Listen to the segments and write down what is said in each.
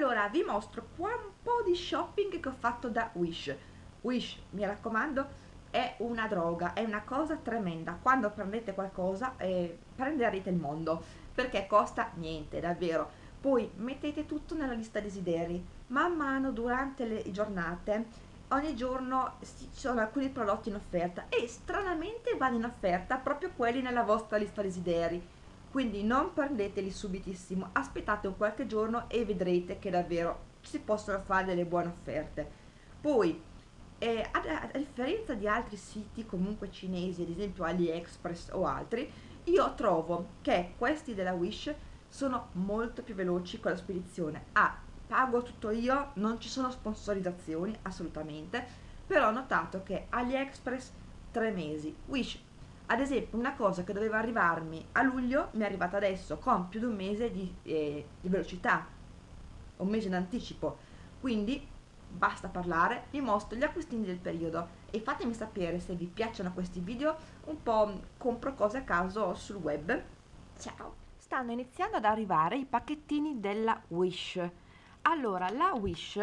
allora vi mostro qua un po' di shopping che ho fatto da Wish. Wish mi raccomando è una droga è una cosa tremenda. Quando prendete qualcosa eh, prenderete il mondo perché costa niente davvero. Poi mettete tutto nella lista desideri. Man mano durante le giornate ogni giorno ci sono alcuni prodotti in offerta e stranamente vanno in offerta proprio quelli nella vostra lista desideri quindi non prendeteli subitissimo aspettate un qualche giorno e vedrete che davvero si possono fare delle buone offerte. Poi eh, a, a, differenza di altri siti comunque cinesi ad esempio AliExpress o altri io trovo che questi della Wish sono molto più veloci con la spedizione. Ah, pago tutto io non ci sono sponsorizzazioni assolutamente però ho notato che AliExpress 3 mesi. Wish ad esempio una cosa che doveva arrivarmi a luglio mi è arrivata adesso con più di un mese di, eh, di velocità. Un mese in anticipo. Quindi basta parlare vi mostro gli acquistini del periodo. E fatemi sapere se vi piacciono questi video un po' compro cose a caso sul web. Ciao. Stanno iniziando ad arrivare i pacchettini della Wish. Allora la Wish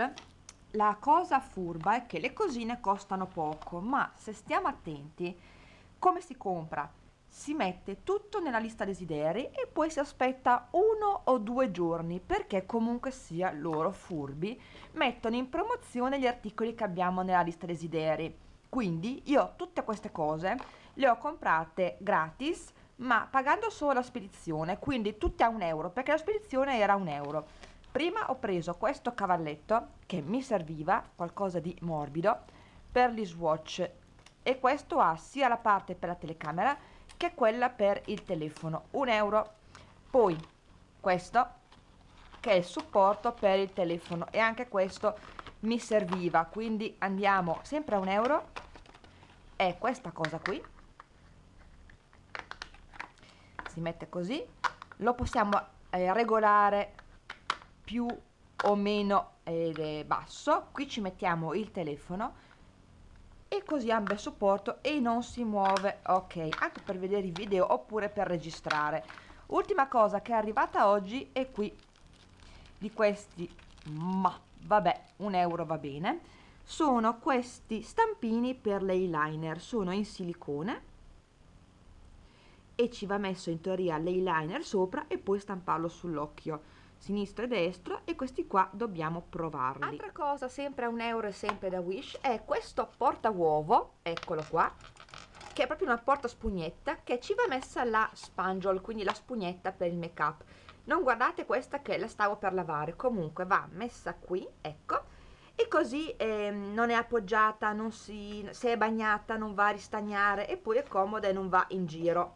la cosa furba è che le cosine costano poco ma se stiamo attenti come si compra? Si mette tutto nella lista desideri e poi si aspetta uno o due giorni perché comunque sia loro furbi mettono in promozione gli articoli che abbiamo nella lista desideri. Quindi io tutte queste cose le ho comprate gratis ma pagando solo la spedizione, quindi tutte a un euro perché la spedizione era un euro. Prima ho preso questo cavalletto che mi serviva, qualcosa di morbido, per gli swatch e questo ha sia la parte per la telecamera che quella per il telefono un euro. Poi questo che è il supporto per il telefono. E anche questo mi serviva quindi andiamo sempre a un euro. E questa cosa qui. Si mette così. Lo possiamo eh, regolare più o meno eh, basso. Qui ci mettiamo il telefono e così ha un bel supporto e non si muove. Ok anche per vedere i video oppure per registrare. Ultima cosa che è arrivata oggi è qui di questi ma vabbè un euro va bene. Sono questi stampini per l'eyeliner sono in silicone e ci va messo in teoria l'eyeliner sopra e poi stamparlo sull'occhio sinistro e destro e questi qua dobbiamo provarli. Altra cosa sempre a un euro e sempre da Wish è questo porta uovo eccolo qua che è proprio una porta spugnetta che ci va messa la spanjol quindi la spugnetta per il make up non guardate questa che la stavo per lavare comunque va messa qui ecco e così eh, non è appoggiata non si se è bagnata non va a ristagnare e poi è comoda e non va in giro.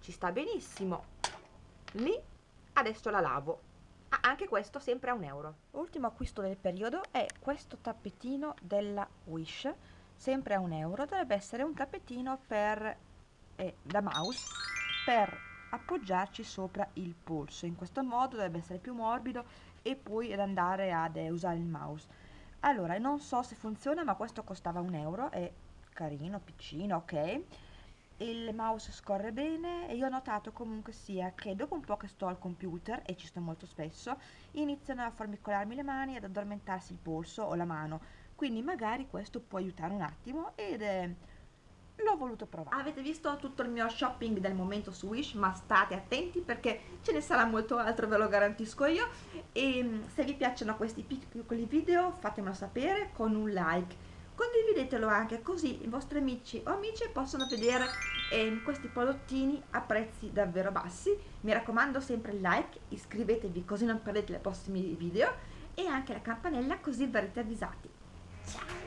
Ci sta benissimo. Lì adesso la lavo. Ah, anche questo sempre a un euro. Ultimo acquisto del periodo è questo tappetino della Wish sempre a un euro. Dovrebbe essere un tappetino per eh, da mouse per appoggiarci sopra il polso. In questo modo dovrebbe essere più morbido e poi ad andare ad eh, usare il mouse. Allora non so se funziona ma questo costava un euro. È carino piccino ok il mouse scorre bene e io ho notato comunque sia che dopo un po' che sto al computer e ci sto molto spesso iniziano a formicolarmi le mani ad addormentarsi il polso o la mano. Quindi magari questo può aiutare un attimo ed è l'ho voluto provare. Avete visto tutto il mio shopping del momento su Wish ma state attenti perché ce ne sarà molto altro ve lo garantisco io. E mm, se vi piacciono questi piccoli video fatemelo sapere con un like condividetelo anche così i vostri amici o amici possono vedere eh, questi prodottini a prezzi davvero bassi. Mi raccomando sempre il like iscrivetevi così non perdete i prossimi video e anche la campanella così verrete avvisati. Ciao